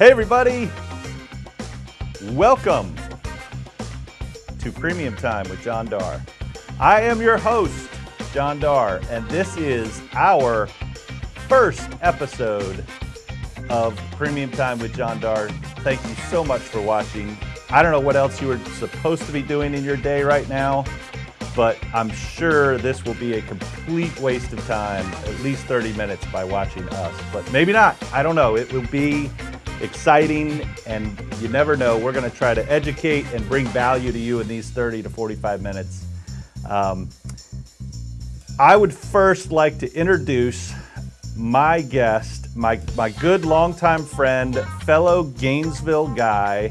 Hey, everybody. Welcome to Premium Time with John Dar. I am your host, John Dar, and this is our first episode of Premium Time with John Dar. Thank you so much for watching. I don't know what else you were supposed to be doing in your day right now, but I'm sure this will be a complete waste of time, at least 30 minutes by watching us. But maybe not. I don't know. It will be exciting, and you never know. We're going to try to educate and bring value to you in these 30 to 45 minutes. Um, I would first like to introduce my guest, my, my good longtime friend, fellow Gainesville guy,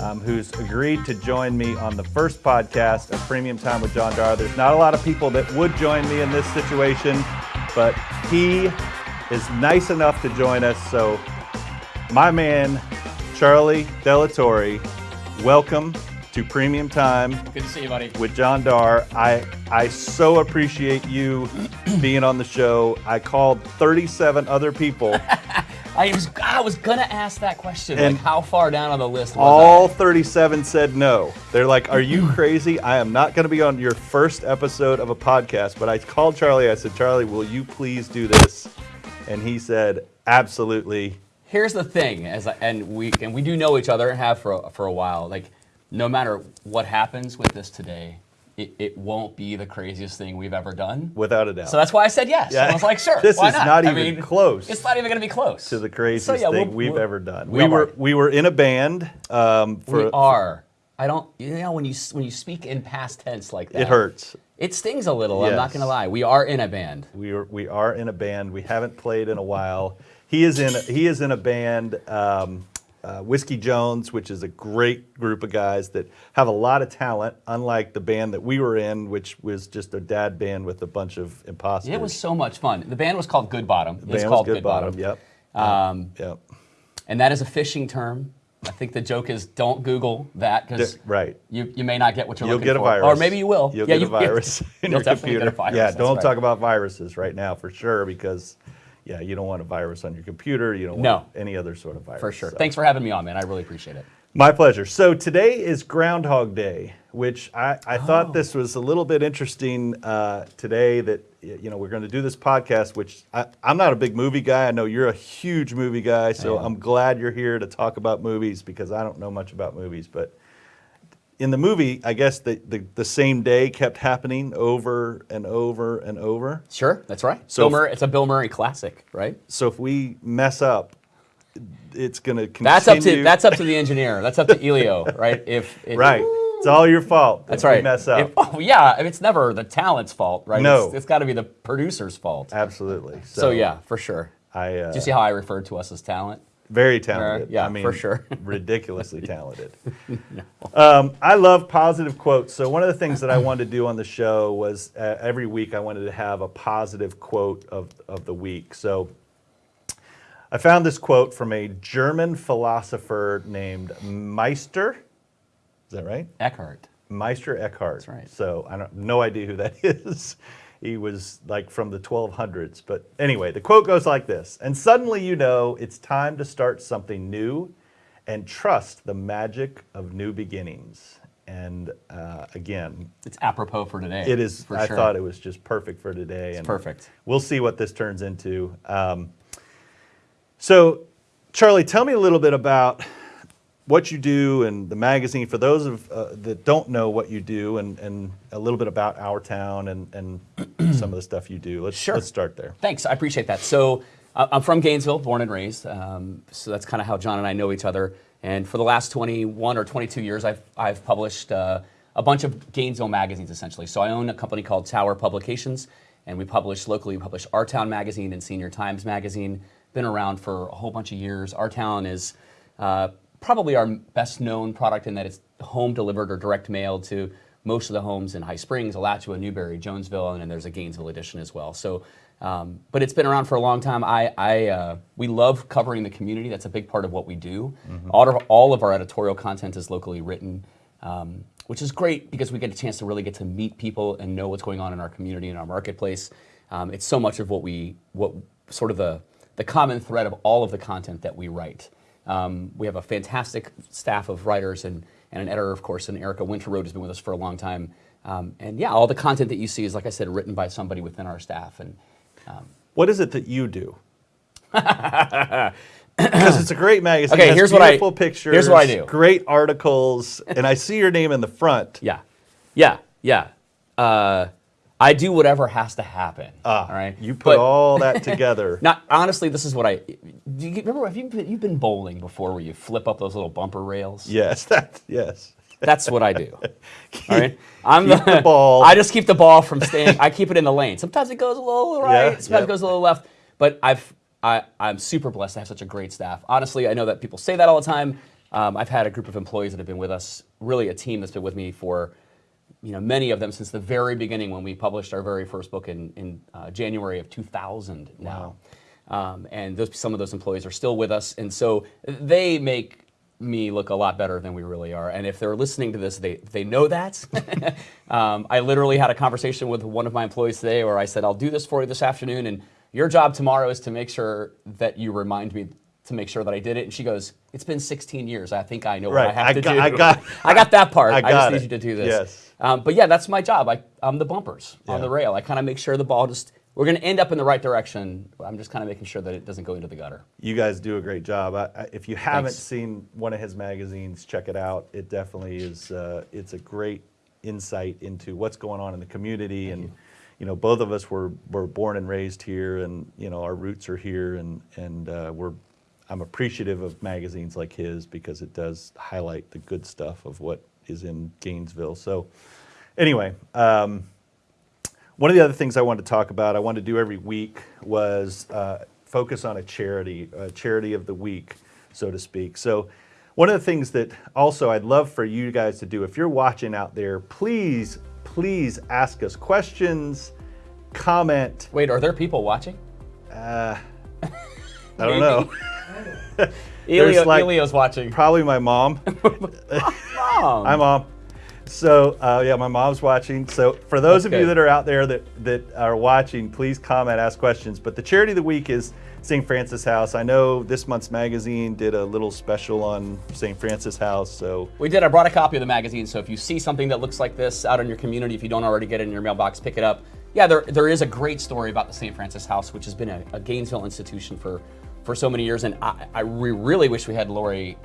um, who's agreed to join me on the first podcast of Premium Time with John Dar. There's not a lot of people that would join me in this situation, but he is nice enough to join us. So, my man, Charlie Delatorre, welcome to Premium Time Good to see you, buddy. with John Dar. I I so appreciate you being on the show. I called 37 other people. I was I was gonna ask that question. And like, how far down on the list was All I? 37 said no. They're like, "Are you hmm. crazy? I am not going to be on your first episode of a podcast." But I called Charlie. I said, "Charlie, will you please do this?" And he said, "Absolutely." Here's the thing, as I, and we and we do know each other and have for a, for a while. Like, no matter what happens with this today, it, it won't be the craziest thing we've ever done. Without a doubt. So that's why I said yes. Yeah. I was like, sure. This why is not? not I even mean, close It's not even gonna be close to the craziest So, yeah, thing we've we'll- ever done. we We were we were in a band um, for We are. I don't. You know, when you when you speak in past tense like that, it hurts. It stings a little. I'm not gonna lie. We are in a band. We are we are in a band. We haven't played in a while. He is in he is in a band, um, uh, Whiskey Jones, which is a great group of guys that have a lot of talent. Unlike the band that we were in, which was just a dad band with a bunch of imposters. It was so much fun. The band was called Good Bottom. It the was band called was Good Bottom. Yep. Um, Yep. and that is a fishing term. I think the joke is don't Google that because right. you, you may not get what you're You'll looking get a for. virus. Or maybe you will. You'll yeah, get you, a virus in You'll your computer. get a virus. yeah, that's don't right. talk about viruses right now for sure because yeah, you don't want a virus on your computer. You don't No. want any other sort of virus. For sure. so. Thanks for having me on, man. I really appreciate it. My pleasure. So today is Groundhog Day, which I, I Oh. thought this was a little bit interesting uh, today that, you know, we're going to do this podcast, which I, I'm not a big movie guy. I know you're a huge movie guy, so. I'm glad you're here to talk about movies because I don't know much about movies. But in the movie, I guess the, the, the same day kept happening over and over and over. Sure, that's right. So Bill if- Murray, it's a Bill Murray classic, right? So if we mess up, it's going to continue. That's up to that's up to the engineer. That's up to Elio, right? If it, Right. It's all your fault. That's if right. mess up. If- oh yeah, it's never the talent's fault, right? No. it's, it's got to be the producer's fault. Absolutely. So, yeah, for sure. I uh, Do you see how I referred to us as talent? Very talented. yeah, I mean, for sure. ridiculously talented. um, I love positive quotes. So one of the things that I wanted to do on the show was uh, every week I wanted to have a positive quote of of the week. So I found this quote from a German philosopher named Meister. Is that right? Eckhart. Meister Eckhart. That's right. So I don't no idea who that is. He was like from the 1200s. But anyway, the quote goes like this And suddenly you know it's time to start something new and trust the magic of new beginnings. And uh, again, It's apropos for today. it is, For I sure. thought it was just perfect for today. and perfect. We'll see what this turns into. Um, so, Charlie, tell me a little bit about what you do and the magazine for those of uh, that don't know what you do and, and a little bit about our town and, and some of the stuff you do. Let's, Sure. let's start there. Thanks, I appreciate that. So uh, I'm from Gainesville, born and raised. Um, so that's kind of how John and I know each other. And for the last 21 or 22 years, I've, I've published uh, a bunch of Gainesville magazines, essentially. So I own a company called Tower Publications, and we publish locally. We publish Our Town magazine and Senior Times magazine. Been around for a whole bunch of years. Our Town is uh, probably our best known product in that it's home delivered or direct mailed to most of the homes in High Springs, Alachua, Newberry, Jonesville, and then there's a Gainesville edition as well. So, um, but it's been around for a long time. I, I uh, we love covering the community. That's a big part of what we do. All, of, all of our editorial content is locally written, um, which is great because we get a chance to really get to meet people and know what's going on in our community and our marketplace. Um, it's so much of what we, what sort of the, the common thread of all of the content that we write. Um, we have a fantastic staff of writers and, and an editor, of course, and Erica Winterroad has been with us for a long time. Um, and yeah, all the content that you see is, like I said, written by somebody within our staff. And What is it that you do? Because it's a great magazine. Okay, here's what I- pictures. here's what I do. Great articles, and I see your name in the front. yeah, yeah, yeah. Uh, I do whatever has to happen. Ah, all right. You put But- all that together. Not honestly, this is what I. Do you remember? Have you been, you've been bowling before, where you flip up those little bumper rails? yes, that yes. That's what I do. All right. I'm keep the ball. I just keep the ball from staying. I keep it in the lane. Sometimes it goes a little right. Yeah, sometimes yep. it goes a little left. But I've I, I'm super blessed to have such a great staff. Honestly, I know that people say that all the time. Um, I've had a group of employees that have been with us, really a team that's been with me for, you know, many of them since the very beginning when we published our very first book in, in uh, January of 2000 now. Um, and those, some of those employees are still with us. And so they make me look a lot better than we really are. And if they're listening to this, they, they know that. um, I literally had a conversation with one of my employees today where I said, I'll do this for you this afternoon. And your job tomorrow is to make sure that you remind me to make sure that I did it. And she goes, It's been 16 years. I think I know what I have I to got- do. I got- I got that part. I I, just it. need you to do this. Yes. Um, but yeah, that's my job. I, I'm the bumpers on the rail. I kind of make sure the ball just, we're going to end up in the right direction. I'm just kind of making sure that it doesn't go into the gutter. You guys do a great job. I, if you haven't Thanks. seen one of his magazines, check it out. It definitely is. Uh, it's a great insight into what's going on in the community, and you. know, both of us were were born and raised here, and you know, our roots are here, and and uh, we're. I'm appreciative of magazines like his because it does highlight the good stuff of what is in Gainesville. So, anyway. Um, one of the other things I wanted to talk about, I wanted to do every week, was uh, focus on a charity, a charity of the week, so to speak. So, one of the things that also I'd love for you guys to do, if you're watching out there, please, please ask us questions, comment. Wait, are there people watching? I don't know. Elio, like- Elio's watching. Probably my mom. Mom. Hi, mom. So uh, yeah, my mom's watching. So for those That's of you that are out there that that are watching, please comment, ask questions. But the charity of the week is St. Francis House. I know this month's magazine did a little special on St. Francis House. So We did. I brought a copy of the magazine, so if you see something that looks like this out in your community, if you don't already get it in your mailbox, pick it up. Yeah, there, there is a great story about the St. Francis House, which has been a, a Gainesville institution for, for so many years, and I, I re- really wish we had Lori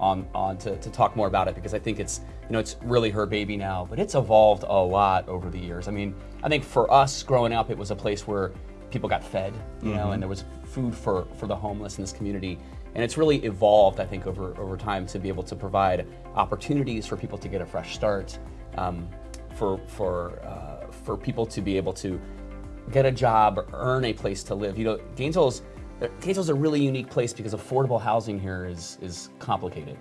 on, on to, to talk more about it because I think it's you know it's really her baby now, but it's evolved a lot over the years. I mean, I think for us growing up, it was a place where people got fed, you know, and there was food for for the homeless in this community. And it's really evolved, I think, over over time to be able to provide opportunities for people to get a fresh start, um, for for uh, for people to be able to get a job, earn a place to live. You know, Gainesville's Gainesville's a really unique place because affordable housing here is is complicated.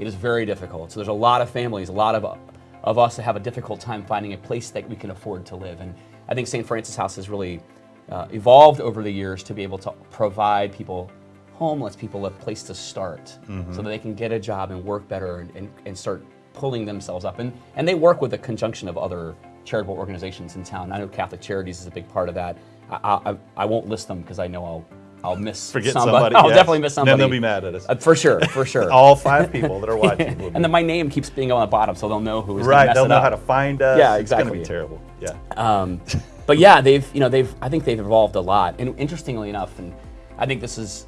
It is very difficult. So there's a lot of families, a lot of of us that have a difficult time finding a place that we can afford to live. And I think St. Francis House has really uh, evolved over the years to be able to provide people homeless people a place to start so that they can get a job and work better and, and, and start pulling themselves up. And, and they work with a conjunction of other charitable organizations in town. I know Catholic Charities is a big part of that. I, I, I won't list them because I know I'll, I'll miss forget somebody. somebody. I'll definitely miss somebody. Then they'll be mad at us. Uh, for sure, for sure. All five people that are watching. And then my name keeps being on the bottom, so they'll know who is right, they'll know up. how to find us. Yeah, exactly. It's gonna be terrible. Yeah. Um, but yeah, they've you know they've I think they've evolved a lot. And interestingly enough, and I think this is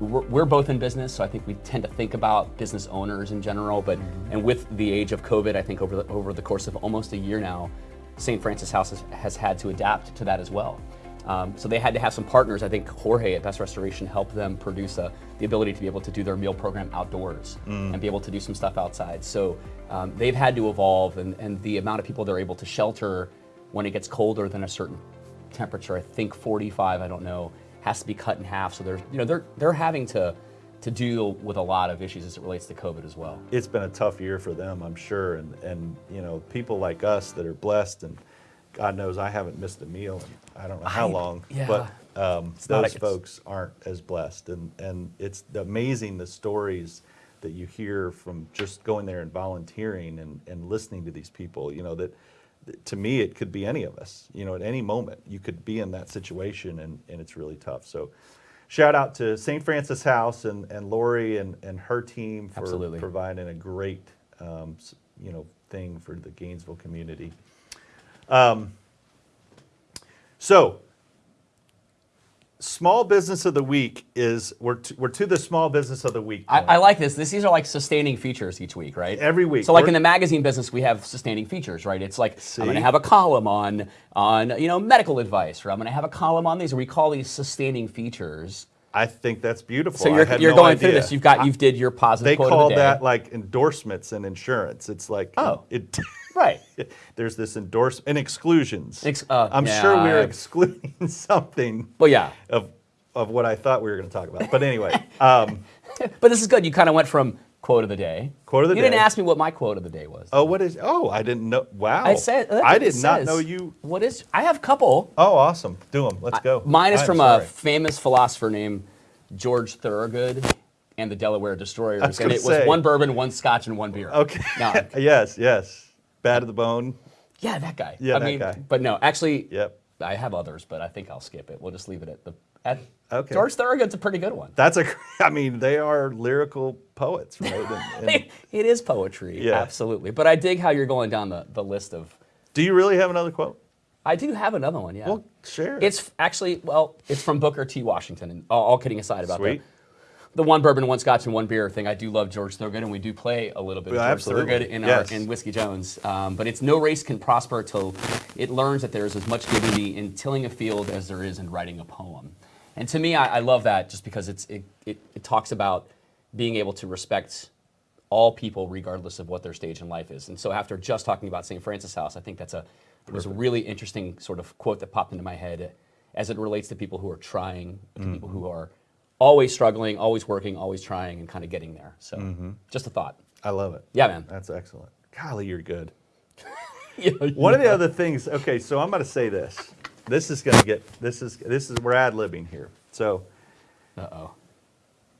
we're, we're both in business, so I think we tend to think about business owners in general. But and with the age of COVID, I think over the, over the course of almost a year now, St. Francis House has, has had to adapt to that as well. Um, so they had to have some partners. I think Jorge at Best Restoration helped them produce a, the ability to be able to do their meal program outdoors and be able to do some stuff outside. So um, they've had to evolve, and, and the amount of people they're able to shelter when it gets colder than a certain temperature, I think 45, I don't know, has to be cut in half. So they're, you know, they're, they're having to, to deal with a lot of issues as it relates to COVID as well. It's been a tough year for them, I'm sure, and and you know people like us that are blessed, and God knows I haven't missed a meal I don't know how I- long, yeah. but um, those folks aren't as blessed, and and it's amazing the stories that you hear from just going there and volunteering and and listening to these people. You know that. that To me, it could be any of us. You know, at any moment, you could be in that situation, and, and it's really tough. So, shout out to St. Francis House and, and Lori and, and her team for Absolutely. providing a great, um, you know, thing for the Gainesville community. Um, so, small business of the week is we're to, we're to the small business of the week. I. I like this. this. These are like sustaining features each week, right? Every week. So like We're- in the magazine business, we have sustaining features, right? It's like I'm going to have a column on on you know medical advice, or I'm going to have a column on these. We call these sustaining features. I think that's beautiful. So you're, you're no going through this. You've got you've did your positive They call the that like endorsements and insurance. It's like Oh. it. right. there's this endorsement and exclusions. Ex- uh, I'm sure we're I- excluding something Well, yeah. of of what I thought we were going to talk about. But anyway, um, But this is good. You kind of went from quote of the day. Quote of the day. you didn't ask me what my quote of the day was. oh, what is? Oh, I didn't know. Wow, I said I did not know you. What is? I have a couple. Oh, awesome. Do them. Let's go. Mine is I'm from a famous philosopher named George Thorogood and the Delaware Destroyers, and it was one bourbon, one scotch, and one beer. Okay. No, yes, yes. Bad to the bone. yeah, that guy. Yeah, I that mean, guy. But no, actually, Yep. I have others, but I think I'll skip it. We'll just leave it at the. At, Okay. George Thorogood's a pretty good one. That's a. I mean, they are lyrical poets, right? And- and- it is poetry, Yeah. absolutely. But I dig how you're going down the, the list of. do you really have another quote? I do have another one, yeah. Well, share. It's actually well, it's from Booker T. Washington. And all, all kidding aside about Sweet. the, the one bourbon, one scotch, and one beer thing, I do love George Thorogood, and we do play a little bit of Yeah, George absolutely. Thorogood in Yes. our in Whiskey Jones. Um, but it's no race can prosper till it learns that there is as much dignity in tilling a field as there is in writing a poem. And to me, I, I love that just because it's it, it, it talks about being able to respect all people regardless of what their stage in life is. And so after just talking about St. Francis House, I think that's a it was a really interesting sort of quote that popped into my head as it relates to people who are trying, to people who are always struggling, always working, always trying, and kind of getting there. So just a thought. I love it. Yeah, man. That's excellent. Golly, you're good. Yeah, One of the other things. Okay, so I'm going to say this. This is going to get. This is. This is. We're ad libbing here. So. Uh-oh.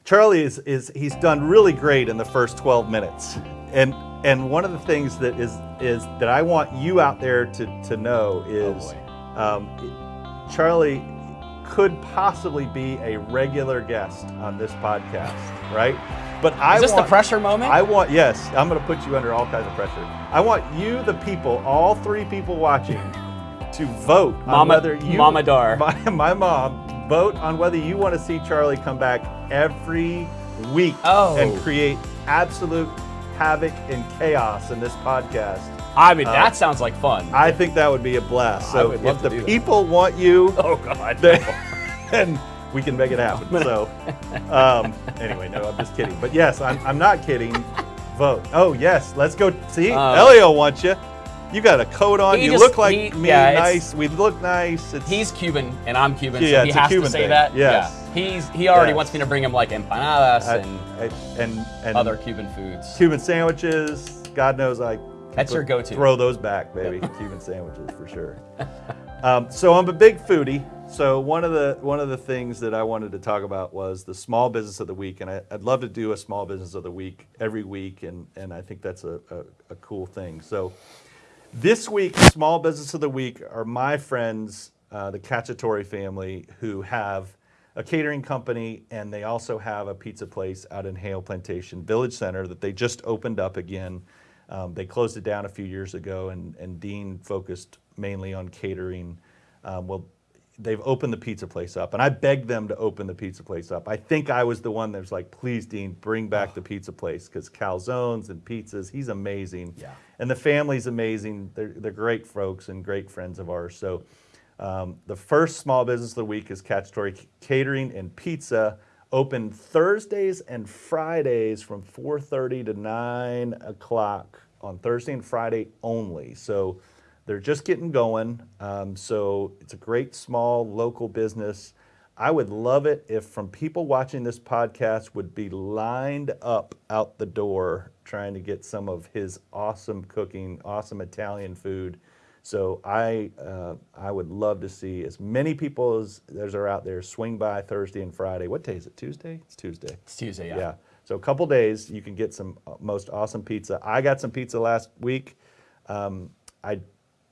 Charlie is, is he's done really great in the first 12 minutes. And and one of the things that is is that I want you out there to, to know is boy. um, Charlie could possibly be a regular guest on this podcast, right? But I Is this the pressure moment? I want yes, I'm going to put you under all kinds of pressure. I want you, the people, all three people watching, to vote on Mama- whether you, Mama Dar. my, my mom, vote on whether you want to see Charlie come back every week Oh. and create absolute havoc and chaos in this podcast. I mean, that sounds like fun. I think that would be a blast. So if the people want you, oh, God. then, then we can make it happen. So, um, anyway, no, I'm just kidding. But yes, I'm, I'm not kidding. Vote. Oh, yes, let's go. See, Uh, Elio wants you. You got a coat on. You just- look like he- me. yeah, nice. We look nice. It's, He's Cuban and I'm Cuban, Yeah, so he has Cuban to say thing. that. Yes. Yeah. He's he already Yes. wants me to bring him like empanadas I- and I- and and other Cuban foods. Cuban sandwiches. God knows I. That's your go-to. Throw those back, baby. Cuban sandwiches for sure. Um, so I'm a big foodie. So one of the one of the things that I wanted to talk about was the small business of the week, and I, I'd love to do a small business of the week every week, and and I think that's a, a, a cool thing. So this week, small business of the week are my friends, uh, the Cacciatore family, who have a catering company and they also have a pizza place out in Haile Plantation Village Center that they just opened up again. Um, they closed it down a few years ago, and, and Dean focused mainly on catering. Um, well, they've opened the pizza place up, and I begged them to open the pizza place up. I think I was the one that was like, "Please, Dean, bring back the pizza place because calzones and pizzas. He's amazing, Yeah. and the family's amazing. They're they're great folks and great friends of ours. So, um, the first small business of the week is Cacciatore Catering and Pizza. Open Thursdays and Fridays from 4:30 to 9 o'clock on Thursday and Friday only. So They're just getting going, um, so it's a great small local business. I would love it if from people watching this podcast would be lined up out the door trying to get some of his awesome cooking, awesome Italian food. So I uh, I would love to see as many people as as are out there swing by Thursday and Friday. What day is it? Tuesday? It's Tuesday. It's Tuesday, yeah. Yeah. So a couple days, you can get some uh, most awesome pizza. I got some pizza last week. Um, I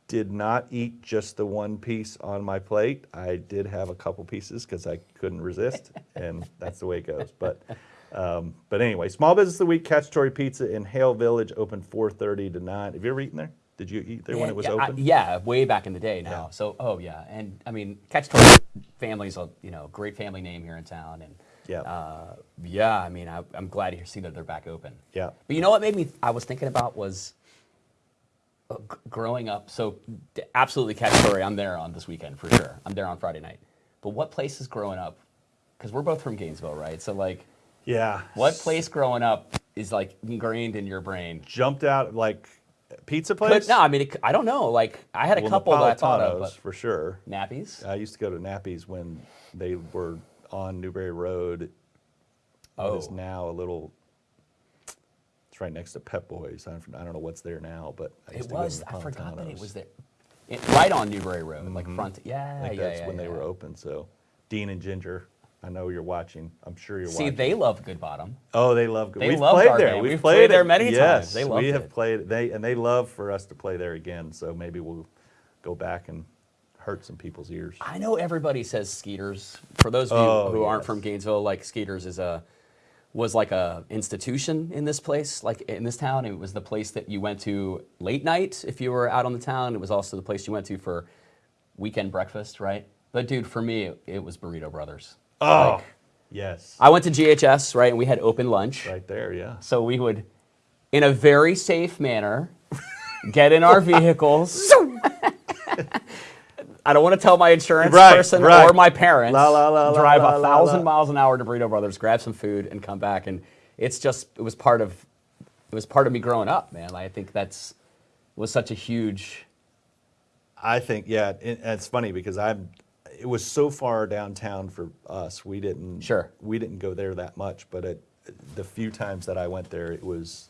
did not eat just the one piece on my plate. I did have a couple pieces because I couldn't resist, and that's the way it goes. But um, but anyway, Small Business of the Week, Cacciatore Pizza in Haile Village, open 4:30 to 9. Have you ever eaten there? Did you eat there when it was yeah, I- open? yeah, way back in the day now. Yeah. So, oh yeah, and I mean, Cacciatore family's a you know great family name here in town, and Yeah. uh, yeah, I mean, I, I'm glad to see that they're back open. Yeah. But you know what made me? I was thinking about was uh, growing up. So, absolutely Catch Cacciatore. I'm there on this weekend for sure. I'm there on Friday night. But what places growing up? Because we're both from Gainesville, right? So, like, Yeah. what place growing up is like ingrained in your brain? jumped out like pizza But place? no, I mean, it, I don't know. Like, I had a Well, couple that I thought of, for sure. Nappies. I used to go to Nappies when they were on Newberry Road. What is Oh. now a little. It's right next to Pep Boys. I don't, I don't know what's there now, but I used It to go to was. I forgot that it was there. It, right on Newberry Road, like mm-hmm. front. Yeah, yeah, that's yeah, when they were open. So, Dean and Ginger, I know you're watching. I'm sure you're See, watching. they love Good Bottom. Oh, they love. Good. They We've loved played there. We've, We've played, played there many times. yes, They we have it. played. They and they love for us to play there again. So maybe we'll go back and hurt some people's ears. I know everybody says Skeeters. For those of you Oh, who aren't from Gainesville, like Skeeters is a was like a institution in this place, like in this town. It was the place that you went to late night if you were out on the town. It was also the place you went to for weekend breakfast, right? But dude, for me, it was Burrito Brothers. Oh, Like, yes, I went to GHS, right, and we had open lunch. right there. Yeah. So we would, in a very safe manner, get in our vehicles. I don't want to tell my insurance Right, person right. or my parents. La, la, la, drive a thousand miles an hour to Burrito Brothers, grab some food, and come back. And it's just it was part of it was part of me growing up, man. I think that's was such a huge. I think yeah, it, it's funny because I'm. It was so far downtown for us. We didn't. Sure. We didn't go there that much, but it, the few times that I went there, it was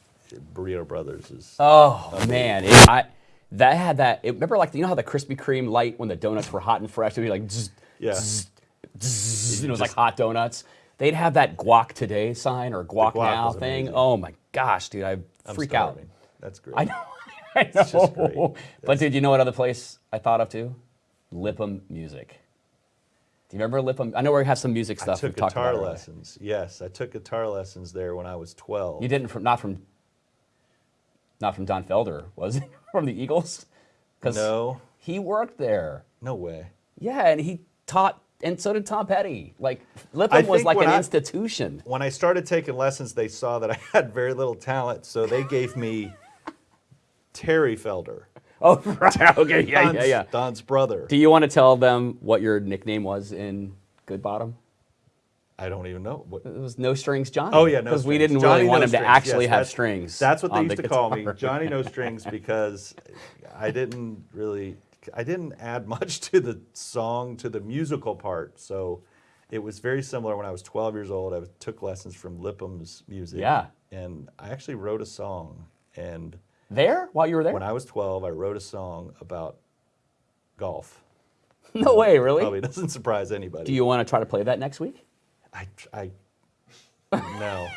Burrito Brothers is. Oh man, it, I that had that. It, remember, like you know how the Krispy Kreme light when the donuts were hot and fresh, it'd be like, zzz, Yeah. zzz, zzz, it was like hot donuts. They'd have that guac today sign or guac, guac now thing. amazing. Oh my gosh, dude, I freak out. That's great. I know, I know. just great. But dude, you know what other place I thought of too? Lipham Music. Do you remember Lipham? I know we have some music I stuff. took we've talked guitar already. lessons. Yes, I took guitar lessons there when I was 12. You didn't from not from not from Don Felder, was it? from the Eagles? 'Cause No. he worked there. No way. Yeah, and he taught, and so did Tom Petty. Like I Lipham was like an I- institution. When I started taking lessons, they saw that I had very little talent, so they gave me Terry Felder, Oh, right. Okay, yeah, Don's, yeah, yeah. Don's brother. Do you want to tell them what your nickname was in Good Bottom? I don't even know. What, It was No Strings Johnny. oh yeah, no Because we didn't Johnny really want No him to actually Yes, have that's- strings. That's what they used the to call me. Johnny No Strings, because I didn't really, I didn't add much to the song, to the musical part. So it was very similar when I was 12 years old. I took lessons from Lipham's music. Yeah. And I actually wrote a song. And There while you were there? when I was 12, I wrote a song about golf. no way, really. Probably doesn't surprise anybody. Do you want to try to play that next week? I, I, no.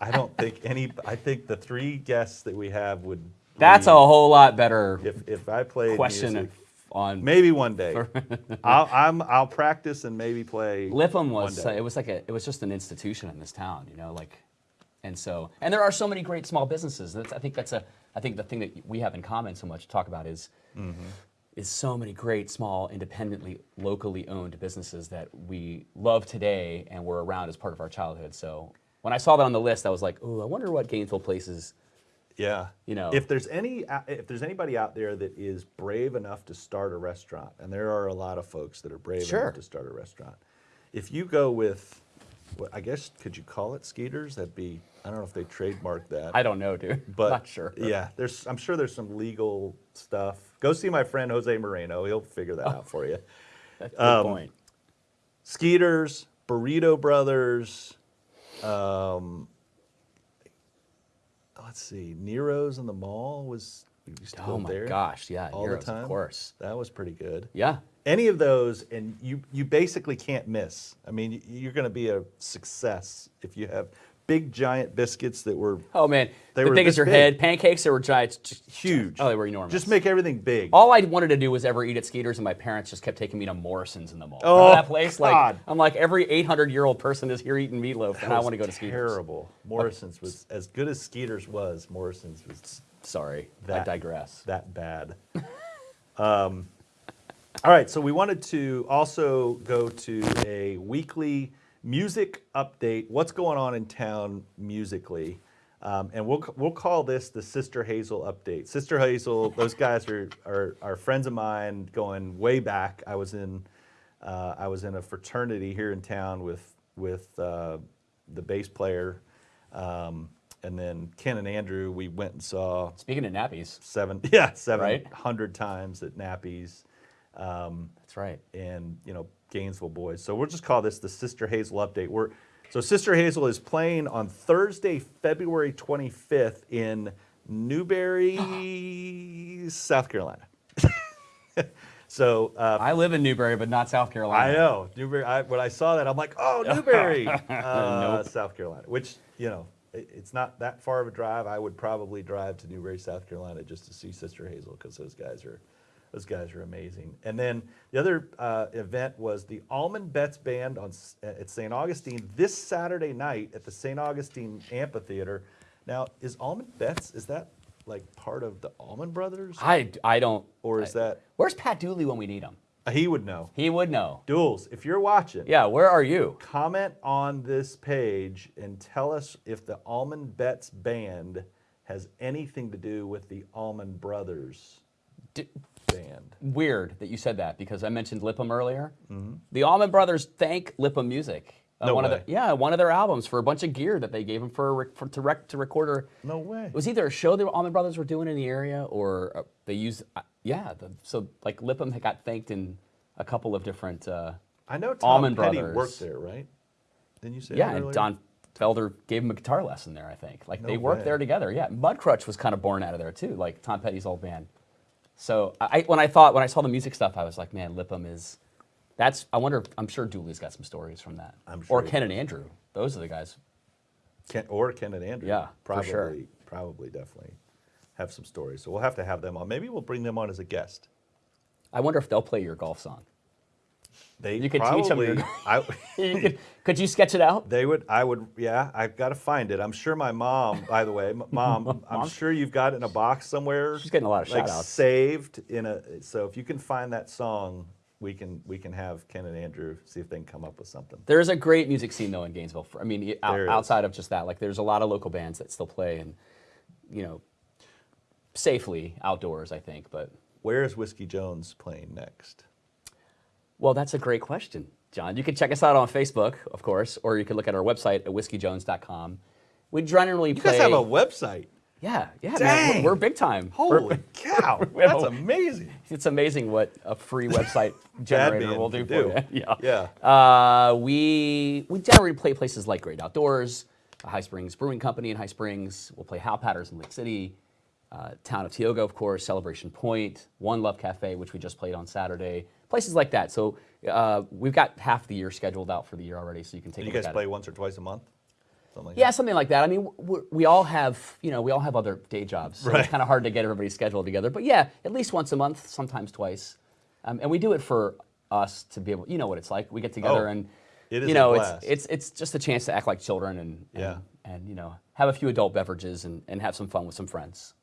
I don't think any. I think the three guests that we have would. That's a whole lot better If if I played question music, on. maybe one day. I'll I'm I'll practice and maybe play. Lipham was it was like a it was just an institution in this town, you know, like, and so and there are so many great small businesses. That's, I think that's a I think the thing that we have in common so much to talk about is Mm-hmm. is so many great small independently locally owned businesses that we love today and were around as part of our childhood. So when I saw that on the list, I was like, oh, I wonder what Gainesville places. Yeah. you know. if there's any if there's anybody out there that is brave enough to start a restaurant, and there are a lot of folks that are brave Sure. enough to start a restaurant. If you go with what- I guess could you call it Skeeters? That'd be I don't know if they trademarked that. I don't know, dude. but Not sure. Yeah, there's I'm sure there's some legal stuff. Go see my friend Jose Moreno. He'll figure that out for you. That's a good point. Skeeters, Burrito Brothers, um, let's see, Nero's in the mall was we used to Oh my there gosh, yeah, all Nero's, the time. of course. that was pretty good. Yeah. Any of those, and you you basically can't miss. I mean, you're going to be a success if you have big giant biscuits that were Oh man, They the were big as your big. head. Pancakes, that were giant. huge. Oh, they were enormous. Just make everything big. All I wanted to do was ever eat at Skeeters, and my parents just kept taking me to Morrison's in the mall. Oh, Remember that place? God. Like I'm like every 800 year old person is here eating meatloaf, and I want to go to Skeeters. Terrible. Morrison's was as good as Skeeters was. Morrison's was Sorry, I That- digress. that bad. um, all right, so we wanted to also go to a weekly music update. What's going on in town musically? Um, and we'll we'll call this the Sister Hazel update. Sister Hazel, those guys are, are are friends of mine going way back. I was in uh, I was in a fraternity here in town with with uh, the bass player, um, and then Ken and Andrew. We went and saw Speaking of nappies, seven yeah 700 Right? times at Nappies um, that's right. and you know Gainesville boys. So we'll just call this the Sister Hazel update. We're so Sister Hazel is playing on Thursday, February 25th in Newberry, South Carolina. so uh, I live in Newberry, but not South Carolina. I know Newberry. I, when I saw that, I'm like, oh, Newberry, uh, Nope. South Carolina. Which you know, it's not that far of a drive. I would probably drive to Newberry, South Carolina, just to see Sister Hazel because those guys are, those guys are amazing. And then the other uh, event was the Allman Betts Band on at St. Augustine this Saturday night at the St. Augustine Amphitheater. Now, is Allman Betts is that like part of the Allman Brothers, I, I don't. or is I- that Where's Pat Dooley when we need him? He would know? He would know. Duels, if you're watching, Yeah, where are you? comment on this page and tell us if the Allman Betts band has anything to do with the Allman Brothers D- band. weird that you said that because I mentioned Lipham earlier. The Allman Brothers thank Lipham Music. uh, No one way. Of the, yeah, one of their albums for a bunch of gear that they gave him for, a rec- for to, rec, to record. A, No way. it was either a show the Allman Brothers were doing in the area or uh, they used. Uh, yeah, the, so like Lipham had got thanked in a couple of different. Uh, I know Tom Petty Brothers. worked there, right? Didn't you say yeah, and? Don Felder gave him a guitar lesson there. I think like they worked way. there together. Yeah, Mudcrutch was kind of born out of there too, like Tom Petty's old band. So I, when I thought when I saw the music stuff, I was like, man, Lipham is. That's. I wonder. if I'm sure Dooley's got some stories from that. I'm sure Or Ken and Andrew. Those are the guys. Ken, or Ken and Andrew. Yeah, for probably, sure. probably, definitely have some stories. So we'll have to have them on. Maybe we'll bring them on as a guest. I wonder if they'll play your golf song. They You could teach 'em probably, your- I, You could, could you sketch it out? They would, I would, yeah, I've got to find it. I'm sure my mom, by the way, m- mom, I'm sure you've got it in a box somewhere. She's getting a lot of like shout-outs. saved in a, so if you can find that song, we can, we can have Ken and Andrew see if they can come up with something. There's a great music scene though in Gainesville. For, I mean, out- outside of just that, like there's a lot of local bands that still play and, you know, safely outdoors. I think, but Where is Whiskey Jones playing next? Well, that's a great question, John. You can check us out on Facebook, of course, or you can look at our website at whiskeyjones.com. We generally You play. guys have a website. yeah, yeah, man. Dang. We're, we're big time. Holy We're- cow, that's amazing. it's amazing what a free website generator will do can for do. you. Yeah. Yeah. Uh, we we generally play places like Great Outdoors, High Springs Brewing Company in High Springs. We'll play Hal Patters in Lake City, uh, Town of Tioga, of course, Celebration Point, One Love Cafe, which we just played on Saturday. Places like that. So uh, we've got half the year scheduled out for the year already, so you can take You a look guys play it. once or twice a month? Something like Yeah, something like that. I mean, we we all have, you know, we all have other day jobs, so Right. it's kind of hard to get everybody's schedule together. But yeah, at least once a month, sometimes twice, um, and we do it for us to be able. You know what it's like. We get together Oh, and, it is you know, it's it's it's just a chance to act like children and, and Yeah. And you know have a few adult beverages and, and have some fun with some friends.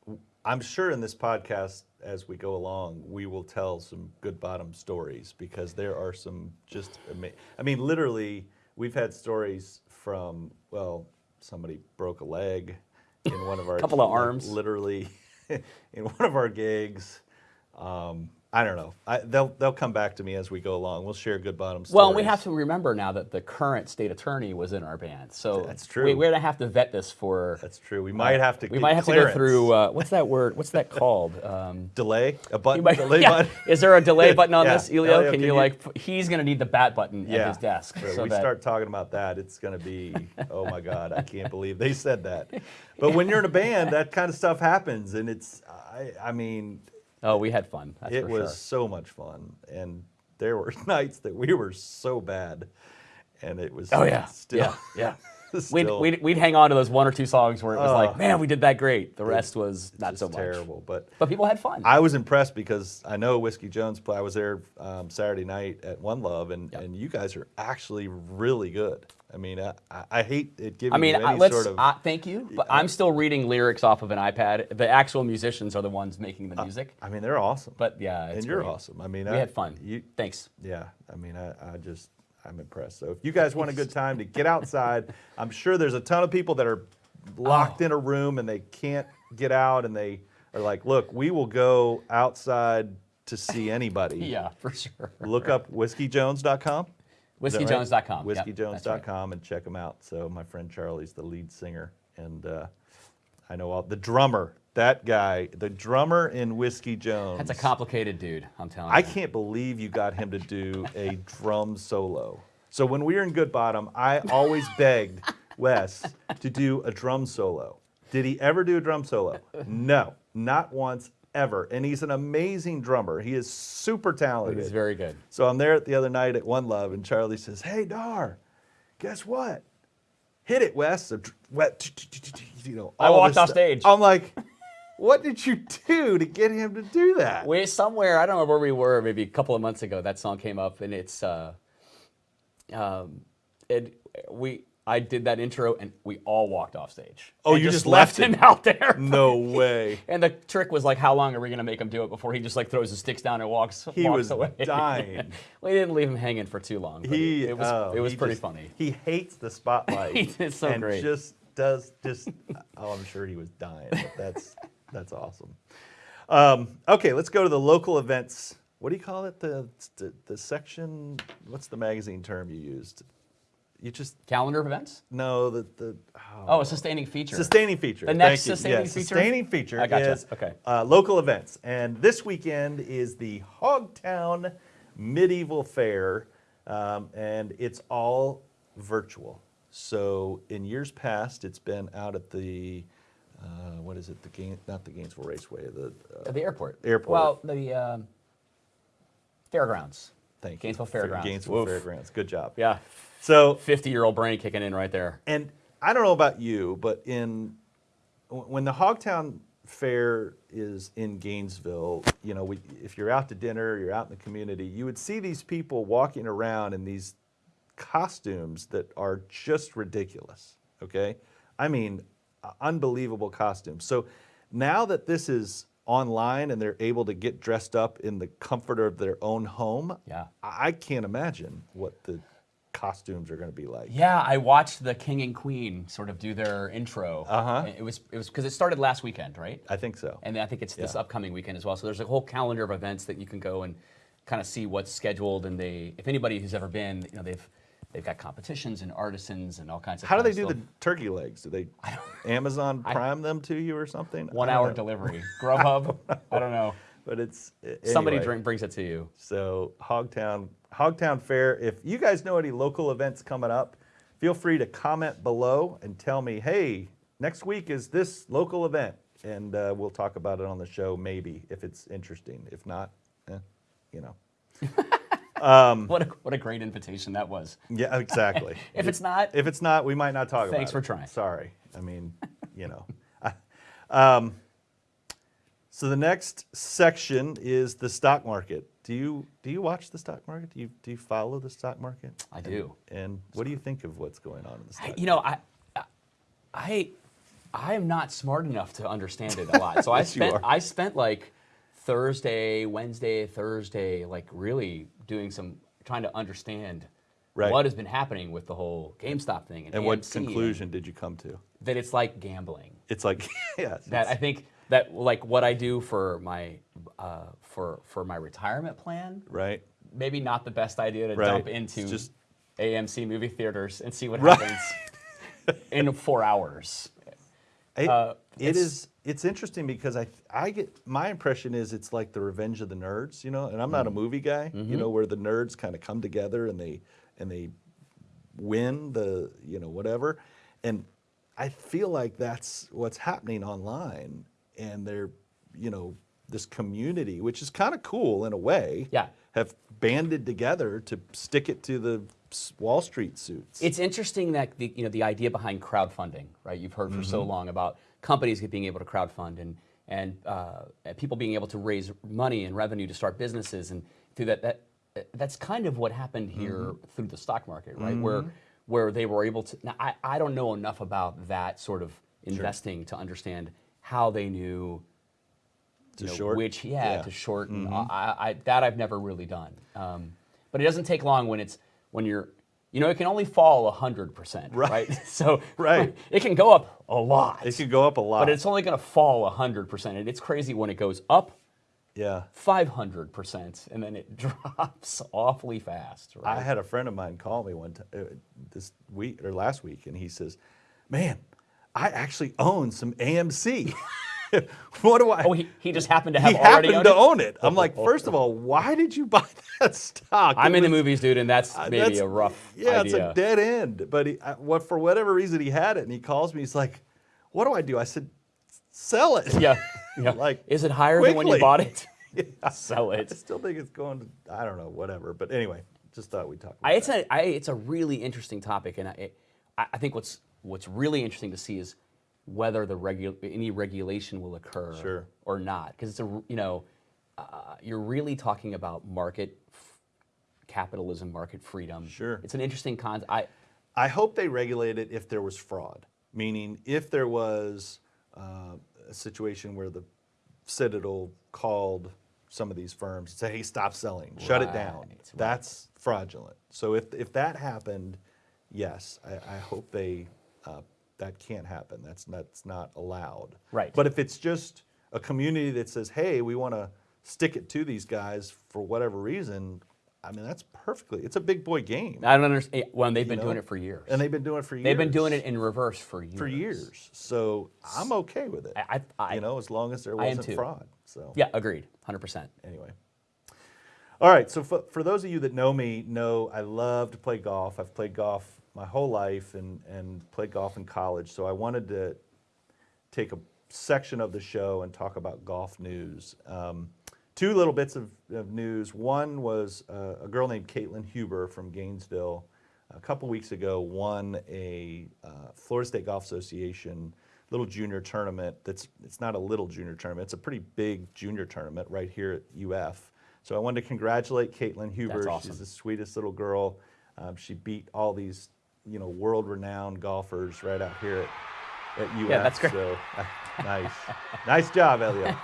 I'm sure in this podcast, as we go along, we will tell some good bottom stories because there are some just amazing. I mean, literally, we've had stories from well, somebody broke a leg in one of our Couple of arms. literally in one of our gigs. Um, I don't know. I, they'll they'll come back to me as we go along. We'll share good bottom stories. Well, we have to remember now that the current state attorney was in our band, so That's true. We, we're gonna have to vet this for. That's true. We might have to. we get might have to go through. Uh, what's that word? What's that called? Um, delay a button. might- delay yeah. button. Is there a delay button on Yeah. this, Elio? Elio, can, can you like? He's gonna need the bat button at his desk. If so we that- start talking about that, it's going to be, oh my God, I can't believe they said that. But when you're in a band, that kind of stuff happens, and it's, I, I mean, Oh, we had fun. That's it was sure. so much fun, and there were nights that we were so bad, and it was. Oh yeah, still, yeah, yeah. We'd, we'd, we'd hang on to those one or two songs where it was Oh. like, man, we did that great. The rest was not so much. terrible, but. But people had fun. I was impressed because I know Whiskey Jones play. I was there um, Saturday night at One Love, and, and you guys are actually really good. I mean, I, I- I hate it giving I mean, you any let's. sort of. uh, thank you, but I'm still reading lyrics off of an iPad. The actual musicians are the ones making the music. I mean, they're awesome. But yeah, it's and you're great. awesome. I mean, We I, had fun. You, Thanks. yeah. I mean, I, I just I'm impressed. So if you guys want a good time to get outside, I'm sure there's a ton of people that are locked Oh. in a room and they can't get out, and they are like, "Look, we will go outside to see anybody." Yeah, for sure. Look up whiskeyjones.com. Right? WhiskeyJones.com. Yep. Whiskeyjones.com and check them out. So my friend Charlie's the lead singer, and uh, I know all the drummer. That guy, the drummer in Whiskey Jones. That's a complicated dude. I'm telling you. I can't believe you got him to do a drum solo. So when we were in Good Bottom, I always begged Wes to do a drum solo. Did he ever do a drum solo? No, not once ever. And he's an amazing drummer. He is super talented. He's very good. So I'm there the other night at One Love, and Charlie says, "Hey, Dar, guess what? Hit it, Wes." So, you know, I walked off stage. I'm like, "What did you do to get him to do that?" We somewhere I don't know where we were. Maybe a couple of months ago, that song came up, and it's uh, um, it we I did that intro, and we all walked off stage. Oh, And you just left him him? out there. No way. And the trick was like, how long are we gonna make him do it before he just like throws his sticks down and walks? He walks was away. dying. we didn't leave him hanging for too long. but He it was oh, it was pretty just- funny. He hates the spotlight. It's so and great. Just does just. Oh, I'm sure he was dying. But that's that's awesome. Um, okay, let's go to the local events. What do you call it? The, the the section. What's the magazine term you used? You just Calendar of events? no the the. Oh, a sustaining feature. Sustaining feature. The Thank next you. sustaining Yes, feature? Sustaining feature I gotcha. is Okay. uh, local events, and this weekend is the Hogtown Medieval Fair, um, and it's all virtual. So in years past, it's been out at the uh, what is it? The Gain, not the Gainesville Raceway. The uh, the airport. Airport. Well, the um, fairgrounds. Thank you. Gainesville Fair- Fairgrounds. Gainesville Woof. Fairgrounds. Good job. Yeah. So 50 year old brain kicking in right there. And I don't know about you, but in when the Hogtown Fair is in Gainesville, you know, we, if you're out to dinner, you're out in the community, you would see these people walking around in these costumes that are just ridiculous. Okay, I mean, unbelievable costumes. So now that this is online and they're able to get dressed up in the comfort of their own home, Yeah. I I can't imagine what the costumes are going to be like. Yeah, I watched the king and queen sort of do their intro. Uh-huh. It was it was because it started last weekend, right? I think so. And I think it's this Yeah. upcoming weekend as well. So there's a whole calendar of events that you can go and kind of see what's scheduled. And they, if anybody who's ever been, you know, they've they've got competitions and artisans and all kinds of. How do they do stuff. the turkey legs? Do they Amazon Prime them to you or something? One hour know. delivery? Grubhub? I don't know. But it's a- Somebody drink, brings it to you. So Hogtown, Hogtown Fair. If you guys know any local events coming up, feel free to comment below and tell me, hey, next week is this local event, and uh, we'll talk about it on the show maybe if it's interesting. If not, eh, you know. What a, what a great invitation that was. Yeah, exactly. If it's not, If it's not, we might not talk about it. Thanks for trying. Sorry. I mean, you know. I- um, so the next section is the stock market. Do you do you watch the stock market? Do you do you follow the stock market? I do. And what do you think of what's going on in the stock? I- you know, I, I, I am not smart enough to understand it a lot. So I Yes, you spent. I spent like Thursday, Wednesday, Thursday, like really doing some trying to understand Right. what has been happening with the whole GameStop thing and, and what AMC and conclusion did you come to? that it's like gambling. It's like yes. That I think that like what I do for my uh, for for my retirement plan. right? Maybe not the best idea to Right. dump It's into just- AMC movie theaters and see what Right. happens in four hours. It, Uh, it it's- is. It's interesting because I I get my impression is it's like the Revenge of the Nerds, you know. And I'm not Mm. a movie guy, Mm-hmm. you know, where the nerds kind of come together and they and they win the you know whatever. And I feel like that's what's happening online, and they're you know this community, which is kind of cool in a way. Yeah. Have banded together to stick it to the Wall Street suits. It's interesting that the you know the idea behind crowdfunding, right? You've heard for Mm-hmm. so long about companies being able to crowdfund and and, uh, people being able to raise money and revenue to start businesses and through that that that's kind of what happened here Mm-hmm. through the stock market, right? Where where they were able to. Now I, I don't know enough about that sort of investing to understand how they knew To know, short? which yeah, Yeah. To shorten. I, I, that I've never really done. Um, but it doesn't take long when it's when you're you know it can only fall hundred percent, Right. right? So Right. it can go up a lot, it could go up a lot. but it's only going to fall hundred percent, and it's crazy when it goes up yeah. five hundred percent, and then it drops awfully fast. Right? I had a friend of mine call me one time uh, this week or last week, and he says, "Man, I actually own some AMC. what do I?" oh, he, he just happened to have he already happened owned to it? own it. I'm like, first of all, why did you buy that stock? I'm It in the movies, dude, and that's uh, maybe that's- a rough Yeah, idea. it's a dead end. But he, uh, what for whatever reason he had it, and he calls me. He's like, "What do I do?" I said, "Sell it." yeah, yeah. Like, is it higher than when you bought it? Yeah. Sell I it. still think it's going to. I don't know, whatever. But anyway, just thought we'd talk. About I, it's that. a I, it's a really interesting topic, and I, I I think what's what's really interesting to see is whether the regu- any regulation will occur Sure. or not, because it's a you know uh, you're really talking about market f- capitalism, market freedom. Sure. it's an interesting con. I I hope they regulate it if there was fraud, meaning if there was uh, a situation where the Citadel called some of these firms and said, "Hey, stop selling, shut it down." Right, right. That's fraudulent. So if if that happened, yes, I, I hope they uh, that can't happen. That's that's not allowed. Right. But if it's just a community that says, "Hey, we want to stick it to these guys for whatever reason," I mean, that's perfectly. It's a big boy game. I don't understand. Eh, well, they've been know? doing it for years. And they've been doing it for years. They've been doing it in reverse for years. for years. So I'm okay with it. I, I, you know, as long as there wasn't fraud. So yeah, agreed, hundred percent. anyway. All right. So for, for those of you that know me, know I love to play golf. I've played golf my whole life and and played golf in college. So I wanted to take a section of the show and talk about golf news. Um, two little bits of, of news. One was uh, a girl named Caitlin Huber from Gainesville. A couple weeks ago, won a uh, Florida State Golf Association little junior tournament. That's it's not a little junior tournament. It's a pretty big junior tournament right here at UF. So I wanted to congratulate Caitlin Huber. Awesome. She's the sweetest little girl. Um, she beat all these, you know, world-renowned golfers right out here at, at UF. Yeah, that's great. So, uh, nice, nice job, Elliot.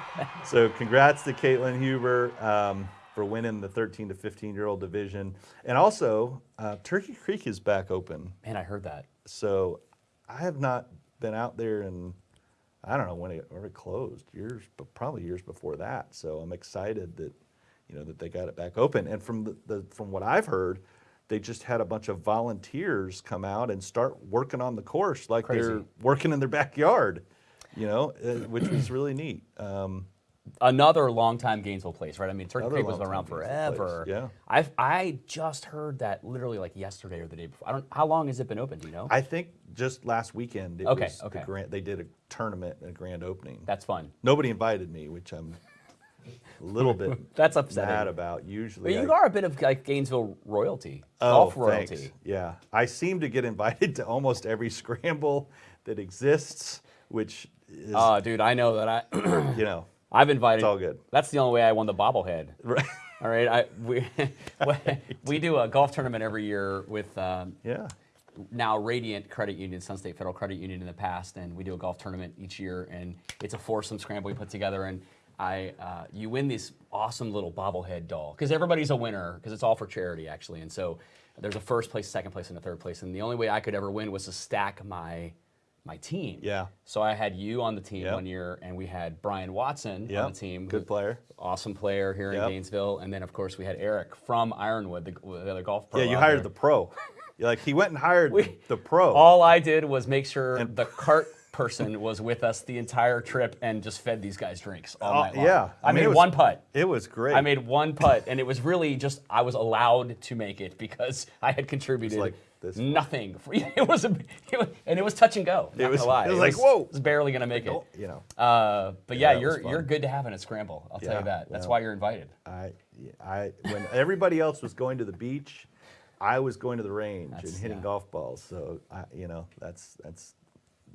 so congrats to Caitlin Huber um, for winning the 13 to 15 year old division, and also uh, Turkey Creek is back open. Man, I heard that. So I have not been out there and I don't know when it, when it closed years, but probably years before that. So I'm excited that you know that they got it back open. And from the, the from what I've heard, they just had a bunch of volunteers come out and start working on the course like they're working in their backyard. You know, uh, which was really neat. Um, another longtime Gainesville place, right? I mean, Turkey Creek was around Gainesville place, forever. yeah. I've I just heard that literally like yesterday or the day before. I don't. How long has it been open? Do you know? I think just last weekend Okay, okay. the grand, they did a tournament and a grand opening. That's fun. Nobody invited me, which I'm a little bit That's upsetting. mad about. Usually, But you I- are a bit of like Gainesville royalty, Oh, golf royalty. thanks. Yeah, I seem to get invited to almost every scramble that exists, which is, Oh, dude, I know that I. you know, I've invited. It's all good. That's the only way I won the bobblehead. right. All right, I, we we do a golf tournament every year with um, yeah, now Radiant Credit Union, Sun State Federal Credit Union in the past, and we do a golf tournament each year, and it's a foursome scramble we put together, and I uh, you win this awesome little bobblehead doll because everybody's a winner because it's all for charity actually, and so there's a first place, second place, and a third place, and the only way I could ever win was to stack my my team. Yeah. So I had you on the team Yep. one year, and we had Brian Watson Yep. on the team. Good player. Awesome player here Yep. in Gainesville, and then of course we had Eric from Ironwood, the, the other golf pro. Yeah, you hired there. the pro. Like he went and hired the pro. All I did was make sure the cart person was with us the entire trip and just fed these guys drinks all Oh, night long. yeah. I, I mean, made was- one putt. it was great. I made one putt, and it was really just I was allowed to make it because I had contributed like nothing. For, it was a, it was, and it was touch and go. Not was- gonna lie. it was like, whoa. It was barely gonna make it. Oh, you know, Uh, but yeah, was you're you're good to have in a scramble. I'll tell you that. That's well. why you're invited. I, I, when everybody else was going to the beach, I was going to the range and hitting yeah. golf balls. So I, you know, that's that's.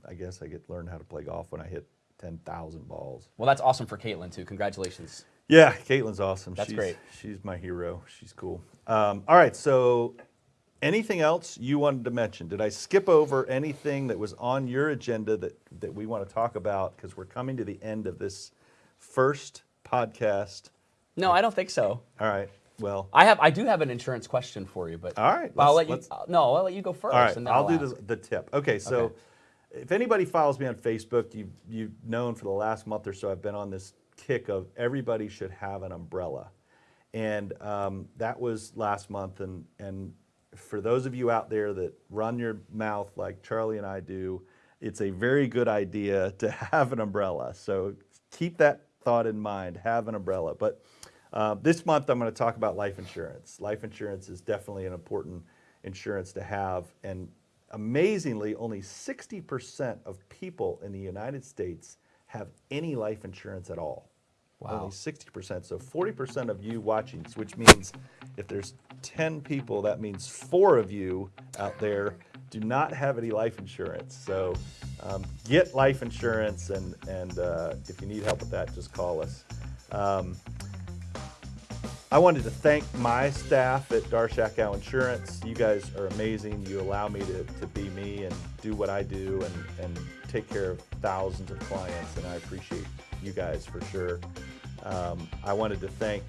I guess I get to learn how to play golf when I hit ten thousand balls. Well, that's awesome for Caitlin too. Congratulations. Yeah, Caitlin's awesome. That's she's, great. She's my hero. She's cool. Um, all right, so anything else you wanted to mention? Did I skip over anything that was on your agenda that, that we want to talk about? Because we're coming to the end of this first podcast. No, I don't think so. All right, well, I have I do have an insurance question for you, but All right, I'll let's- you. no, I'll let you go first. all right, and then I'll do the, the tip. Okay, so Okay. If anybody follows me on Facebook, you've, you've known for the last month or so, I've been on this kick of everybody should have an umbrella. And um, that was last month. And, and for those of you out there that run your mouth like Charlie and I do, it's a very good idea to have an umbrella. So keep that thought in mind, have an umbrella. But uh, this month I'm going to talk about life insurance. Life insurance is definitely an important insurance to have. And amazingly, only 60% of people in the United States have any life insurance at all. Wow. Only 60%. So 40% of you watching, which means if there's 10 people, that means four of you out there do not have any life insurance. So um, get life insurance, and, and uh, if you need help with that, just call us. Um, I wanted to thank my staff at Darshakow Insurance. You guys are amazing. You allow me to, to be me and do what I do and, and take care of thousands of clients, and I appreciate you guys for sure. Um, I wanted to thank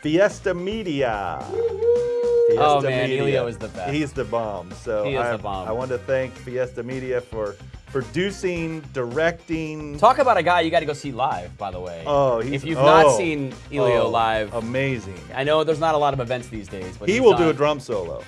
Fiesta Media. Fiesta Oh, man, Elio is the best. He's the bomb. So He is I, the bomb. I want to thank Fiesta Media for producing, directing. Talk about a guy you got to go see live, by the way. Oh, he's, if you've not oh, seen Elio oh, live, amazing. I know there's not a lot of events these days, but He will do a drum solo.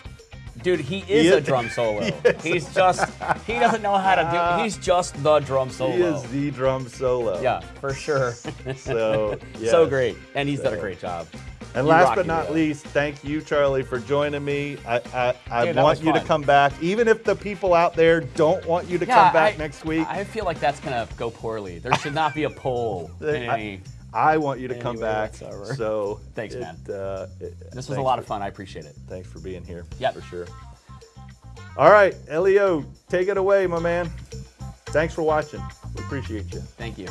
Dude, he is He a drum solo. Yes. He's just he doesn't know how to do. He's just the drum solo. He is the drum solo. yeah, for sure. So, so great, and he's done a great job. And You last but not least, thank you, Charlie, for joining me. I, I, I Dude, want you to come back, even if the people out there don't want you to Yeah, come back I- next week. I feel like that's gonna go poorly. There should not be a poll. any- I want you to come back. whatsoever. So Thanks, it, man. Uh, it- this was a lot for- of fun. I appreciate it. Thanks for being here. Yeah, For sure. All right, Elio, take it away, my man. Thanks for watching. We appreciate you. Thank you.